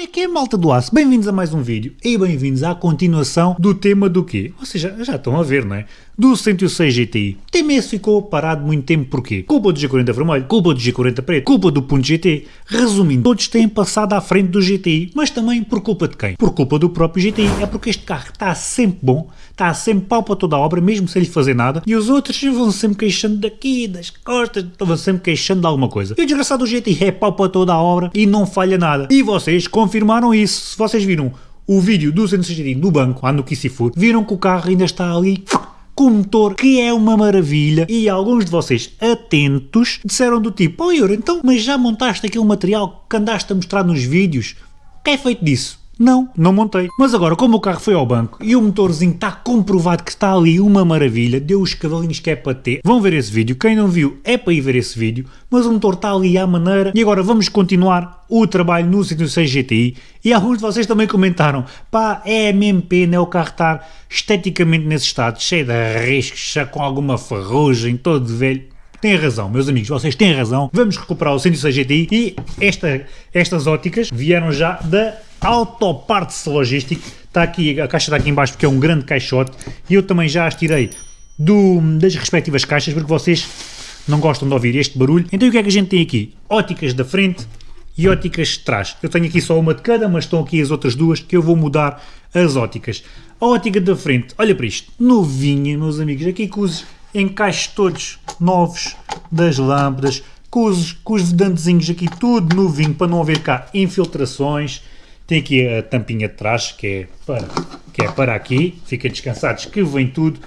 Como é que é, malta do aço? Bem-vindos a mais um vídeo e bem-vindos à continuação do tema do quê? Vocês já, já estão a ver, não é? Do 106 GTI. O esse ficou parado muito tempo porquê? Culpa do G40 vermelho, culpa do G40 preto, culpa do Punto GT. Resumindo, todos têm passado à frente do GTI, mas também por culpa de quem? Por culpa do próprio GTI. É porque este carro está sempre bom, está sempre pau para toda a obra, mesmo sem lhe fazer nada, e os outros vão sempre queixando daqui, das costas, vão sempre queixando de alguma coisa. E o desgraçado do GTI é pau para toda a obra e não falha nada. E vocês confirmaram isso. Se vocês viram o vídeo do 160 no banco, lá no Kissifur, viram que o carro ainda está ali com motor, que é uma maravilha, e alguns de vocês atentos disseram do tipo, oh Euro, então, mas já montaste aquele material que andaste a mostrar nos vídeos? O que é feito disso? Não, não montei. Mas agora, como o carro foi ao banco e o motorzinho está comprovado que está ali uma maravilha, deu os cavalinhos que é para ter, vão ver esse vídeo. Quem não viu é para ir ver esse vídeo, mas o motor está ali à maneira. E agora vamos continuar o trabalho no 106 GTI. E alguns de vocês também comentaram, pá, é mesmo pena é o carro estar esteticamente nesse estado, cheio de riscos, já com alguma ferrugem, todo velho. Tem razão, meus amigos, vocês têm razão. Vamos recuperar o 106 GTI e esta, estas óticas vieram já da Autoparts Logístico. Está aqui, a caixa está aqui embaixo porque é um grande caixote e eu também já as tirei do, das respectivas caixas porque vocês não gostam de ouvir este barulho. Então o que é que a gente tem aqui? Óticas da frente e óticas de trás. Eu tenho aqui só uma de cada, mas estão aqui as outras duas que eu vou mudar as óticas. A ótica da frente, olha para isto, novinha, meus amigos, aqui com os encaixes todos novos das lâmpadas, com os, com os vedantezinhos aqui tudo novinho, para não haver cá infiltrações, tem aqui a tampinha de trás, que é para, que é para aqui, fiquem descansados que vem tudo.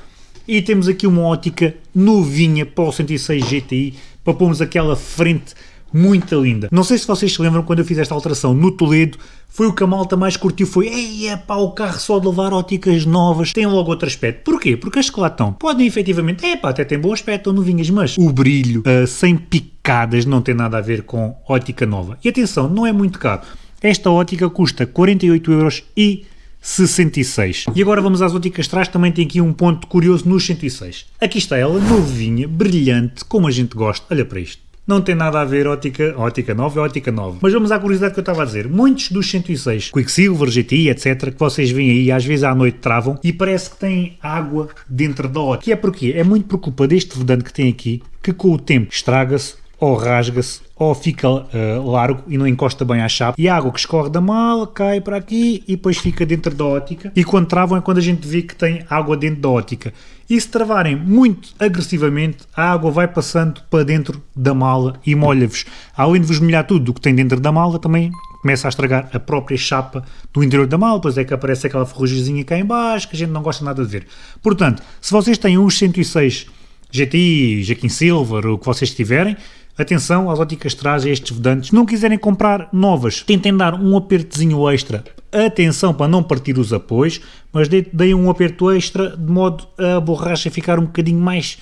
E temos aqui uma ótica novinha para o 106 GTI, para pormos aquela frente muito linda. Não sei se vocês se lembram quando eu fiz esta alteração no Toledo, foi o que a malta mais curtiu, foi Ei, pá, o carro só de levar óticas novas tem logo outro aspecto. Porquê? Porque as que lá estão podem efetivamente, é pá, até tem bom aspecto, estão novinhas, mas o brilho uh, sem picadas não tem nada a ver com ótica nova. E atenção, não é muito caro. Esta ótica custa 48,66€. E agora vamos às óticas trás, também tem aqui um ponto curioso nos 106. Aqui está ela, novinha, brilhante, como a gente gosta. Olha para isto. Não tem nada a ver ótica, ótica nova é ótica nova. Mas vamos à curiosidade que eu estava a dizer. Muitos dos 106, Quicksilver, GTI, etc, que vocês veem aí, às vezes à noite travam e parece que tem água dentro da ótica. Que é porque é muito por culpa deste vedante que tem aqui, que com o tempo estraga-se ou rasga-se ou fica uh, largo e não encosta bem à chapa e a água que escorre da mala cai para aqui e depois fica dentro da ótica. E quando travam é quando a gente vê que tem água dentro da ótica. E se travarem muito agressivamente a água vai passando para dentro da mala e molha-vos. Além de vos molhar tudo o que tem dentro da mala também começa a estragar a própria chapa do interior da mala, pois é que aparece aquela ferrugemzinha cá em baixo que a gente não gosta nada de ver. Portanto, se vocês têm uns 106 GTI, Jaquim Silver, o que vocês tiverem, Atenção às óticas trás estes vedantes. Não quiserem comprar novas, tentem dar um apertozinho extra. Atenção para não partir os apoios, mas deem um aperto extra de modo a borracha ficar um bocadinho mais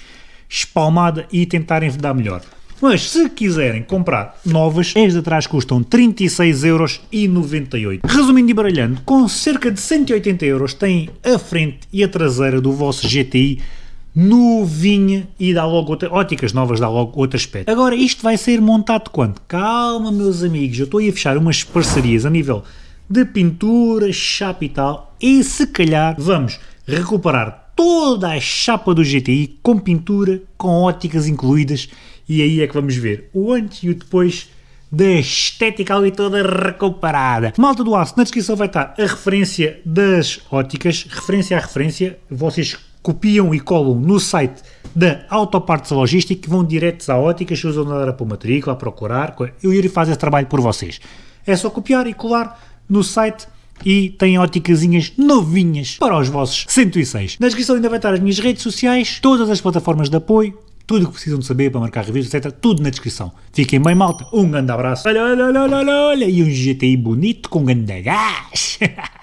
espalmada e tentarem vedar melhor. Mas se quiserem comprar novas, as de atrás custam 36,98€. Resumindo e baralhando, com cerca de 180 euros têm a frente e a traseira do vosso GTI novinha e dá logo outra, óticas novas, dá logo outro aspecto. Agora, isto vai ser montado quando? Calma, meus amigos, eu estou a fechar umas parcerias a nível de pintura, chapa e tal, e se calhar vamos recuperar toda a chapa do GTI com pintura, com óticas incluídas, e aí é que vamos ver o antes e o depois da estética ali toda recuperada. Malta do aço, na descrição vai estar a referência das óticas, referência a referência, vocês copiam e colam no site da Autopartes Logística, vão diretos à ótica, se usam nada para matrícula, a procurar, eu irei fazer esse trabalho por vocês. É só copiar e colar no site e tem óticasinhas novinhas para os vossos 106. Na descrição ainda vai estar as minhas redes sociais, todas as plataformas de apoio, tudo o que precisam de saber para marcar reviews, etc. Tudo na descrição. Fiquem bem, malta. Um grande abraço. Olha, olha, olha, olha, olha. E um GTI bonito com um grande gás.